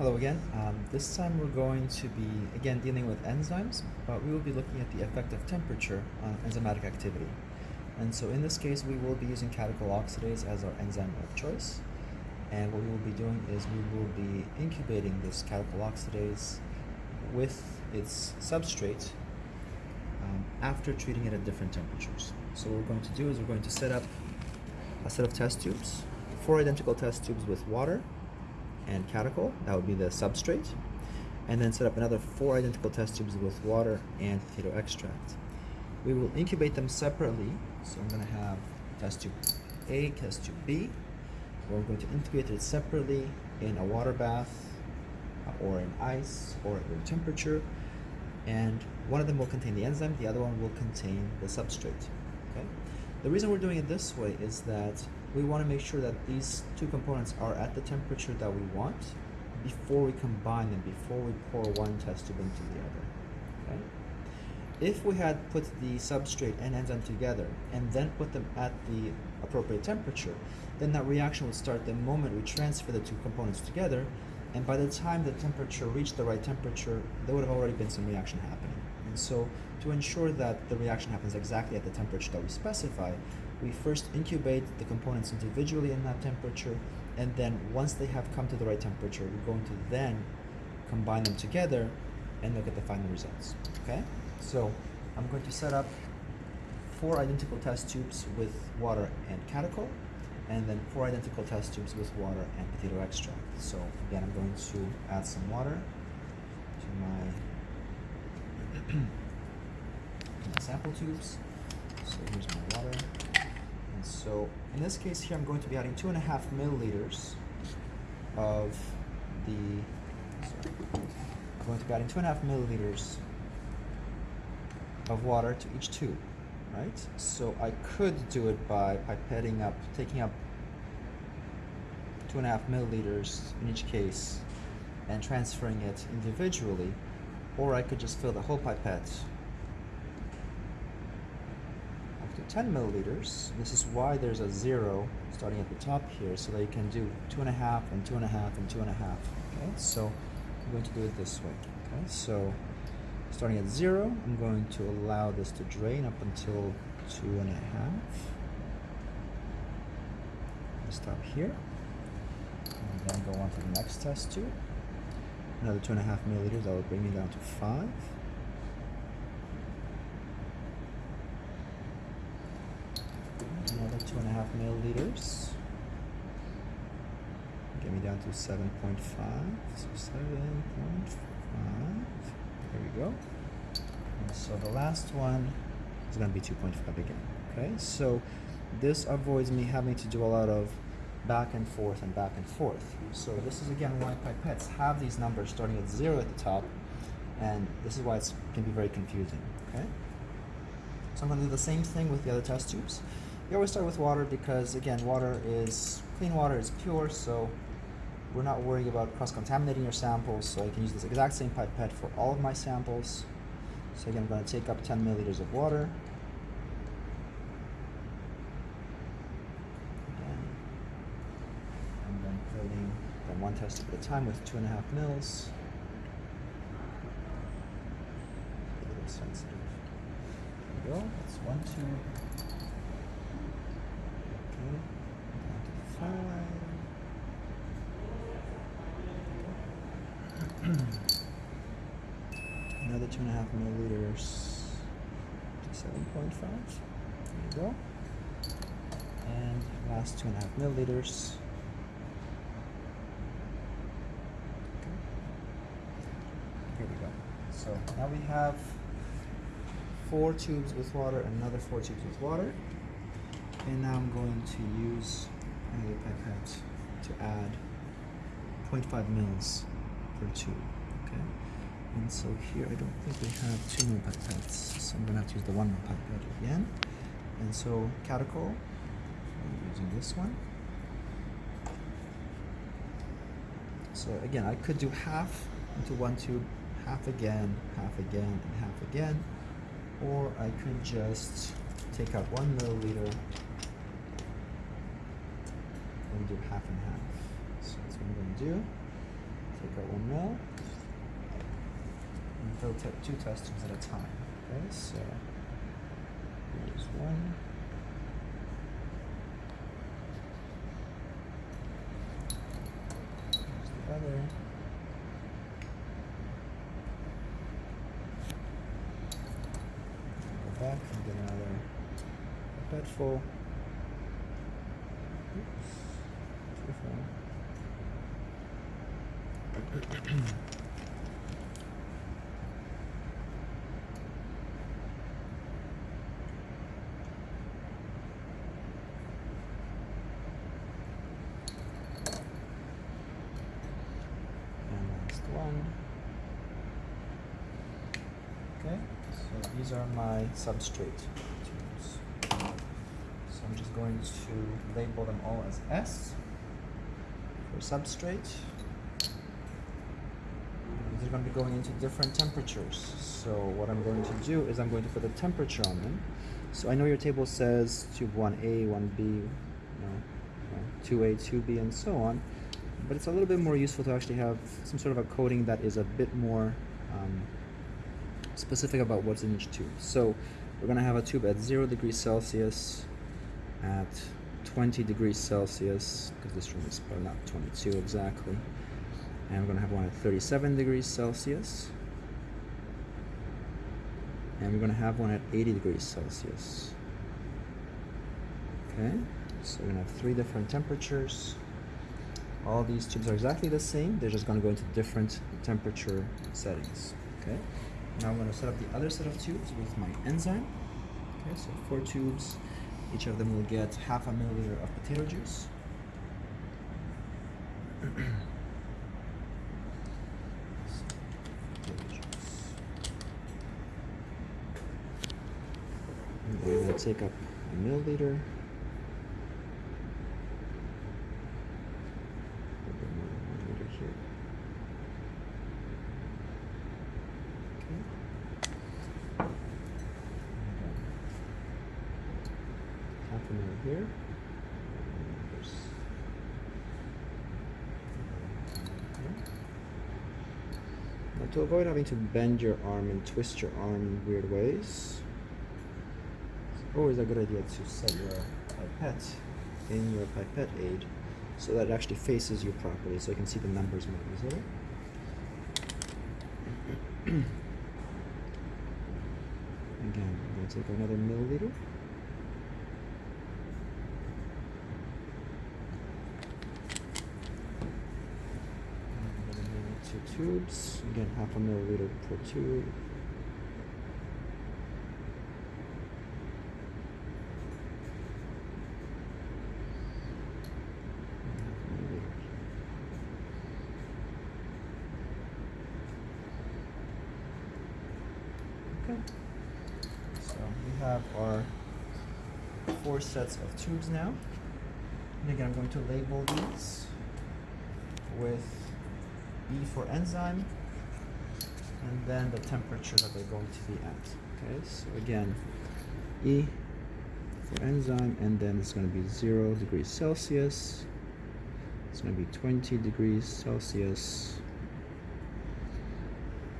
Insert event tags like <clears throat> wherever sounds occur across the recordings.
Hello again. Um, this time we're going to be again dealing with enzymes, but we will be looking at the effect of temperature on enzymatic activity. And so in this case, we will be using catechol oxidase as our enzyme of choice. And what we will be doing is we will be incubating this catechol oxidase with its substrate um, after treating it at different temperatures. So what we're going to do is we're going to set up a set of test tubes, four identical test tubes with water and catechol, that would be the substrate, and then set up another four identical test tubes with water and potato extract. We will incubate them separately, so I'm going to have test tube A, test tube B. We're going to incubate it separately in a water bath uh, or in ice or at room temperature, and one of them will contain the enzyme, the other one will contain the substrate. Okay? The reason we're doing it this way is that we want to make sure that these two components are at the temperature that we want before we combine them, before we pour one test tube into the other. Okay? If we had put the substrate and enzyme together and then put them at the appropriate temperature, then that reaction would start the moment we transfer the two components together, and by the time the temperature reached the right temperature, there would have already been some reaction happening. And so to ensure that the reaction happens exactly at the temperature that we specify, we first incubate the components individually in that temperature, and then once they have come to the right temperature, we're going to then combine them together and look at the final results. Okay? So I'm going to set up four identical test tubes with water and catechol, and then four identical test tubes with water and potato extract. So again, I'm going to add some water to my, <clears throat> my sample tubes. So here's my water. And so in this case here, I'm going to be adding two and a half milliliters of the, sorry, I'm going to be adding two and a half milliliters of water to each tube, right? So I could do it by pipetting up, taking up two and a half milliliters in each case and transferring it individually, or I could just fill the whole pipette up to 10 milliliters. This is why there's a zero starting at the top here, so that you can do two and a half and two and a half and two and a half. Okay, so I'm going to do it this way. Okay, so starting at zero, I'm going to allow this to drain up until two and a half. Stop here, and then go on to the next test tube. Another two and a half milliliters, that will bring me down to five. another two and a half milliliters. Get me down to 7.5. So 7.5. There we go. And so the last one is going to be 2.5 again. Okay, so this avoids me having to do a lot of back and forth and back and forth. So this is again why pipettes have these numbers starting at zero at the top, and this is why it can be very confusing. Okay. So I'm going to do the same thing with the other test tubes. We always start with water because, again, water is clean water is pure, so we're not worrying about cross-contaminating your samples. So I can use this exact same pipette for all of my samples. So again, I'm going to take up 10 milliliters of water. Again, and then filling then one test tube at a time with two and a half mils. A little sensitive. There we go. That's one tube. <clears throat> Another two and a half milliliters to 7.5. There you go. And last two and a half milliliters. Okay. Here we go. So now we have four tubes with water another four tubes with water. And now I'm going to use another pipette to add 0.5 mils per tube. Okay, and so here I don't think we have two more pipettes, so I'm gonna have to use the one more pipette again. And so catechol, I'm using this one. So again, I could do half into one tube, half again, half again, and half again, or I could just take out one milliliter and do half and half. So that's what I'm going to do. take out one mil and fill two test tubes at a time. Okay, so here's one. Here's the other. Go back and get another bed full. Oops. Too far. And last one. Okay, so these are my substrate I'm just going to label them all as S for substrate. These are going to be going into different temperatures. So what I'm going to do is I'm going to put a temperature on them. So I know your table says tube 1A, 1B, you know, 2A, 2B, and so on. But it's a little bit more useful to actually have some sort of a coding that is a bit more um, specific about what's in each tube. So we're going to have a tube at 0 degrees Celsius, at 20 degrees Celsius, because this room is probably not 22 exactly. And we're going to have one at 37 degrees Celsius. And we're going to have one at 80 degrees Celsius. Okay, so we're going to have three different temperatures. All these tubes are exactly the same, they're just going to go into different temperature settings. Okay, now I'm going to set up the other set of tubes with my enzyme. Okay, so four tubes, each of them will get half a milliliter of potato juice. We're going to take up a milliliter. Put a milliliter here. Okay. And, um, half a mil here. And there's okay. Now to avoid having to bend your arm and twist your arm in weird ways, it's always a good idea to set your pipette in your pipette aid so that it actually faces you properly so you can see the numbers more easily. <clears throat> Again, I'm going to take another milliliter. And I'm going to two tubes. Again, half a milliliter per tube. Okay. So we have our four sets of tubes now. And again, I'm going to label these with E for enzyme and then the temperature that they're going to be at. Okay, so again, E for enzyme and then it's going to be 0 degrees Celsius. It's going to be 20 degrees Celsius.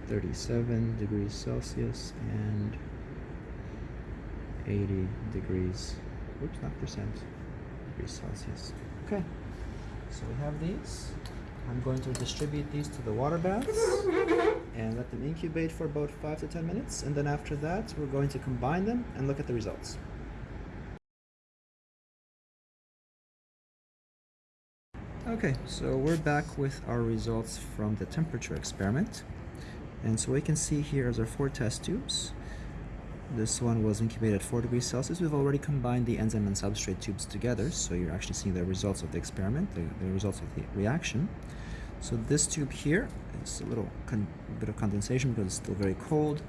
37 degrees Celsius and 80 degrees, oops, not percent, degrees Celsius. Okay, so we have these. I'm going to distribute these to the water baths <laughs> and let them incubate for about 5 to 10 minutes. And then after that, we're going to combine them and look at the results. Okay, so we're back with our results from the temperature experiment. And so we can see here as our four test tubes. This one was incubated at 4 degrees Celsius. We've already combined the enzyme and substrate tubes together, so you're actually seeing the results of the experiment, the, the results of the reaction. So this tube here is a little bit of condensation because it's still very cold.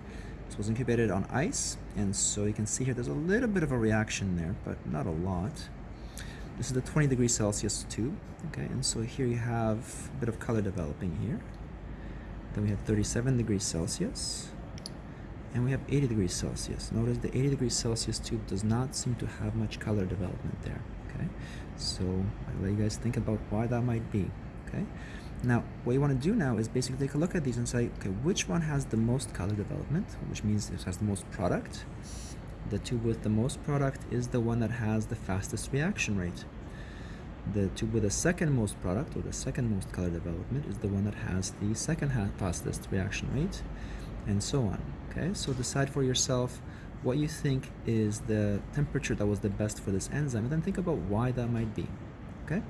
This was incubated on ice, and so you can see here there's a little bit of a reaction there, but not a lot. This is the 20 degrees Celsius tube, okay, and so here you have a bit of color developing here. Then we have 37 degrees Celsius. And we have 80 degrees Celsius. Notice the 80 degrees Celsius tube does not seem to have much color development there. Okay, so I'll let you guys think about why that might be. Okay, Now, what you want to do now is basically take a look at these and say, okay, which one has the most color development, which means it has the most product. The tube with the most product is the one that has the fastest reaction rate. The tube with the second most product or the second most color development is the one that has the second fastest reaction rate, and so on. Okay, so decide for yourself what you think is the temperature that was the best for this enzyme, and then think about why that might be. Okay?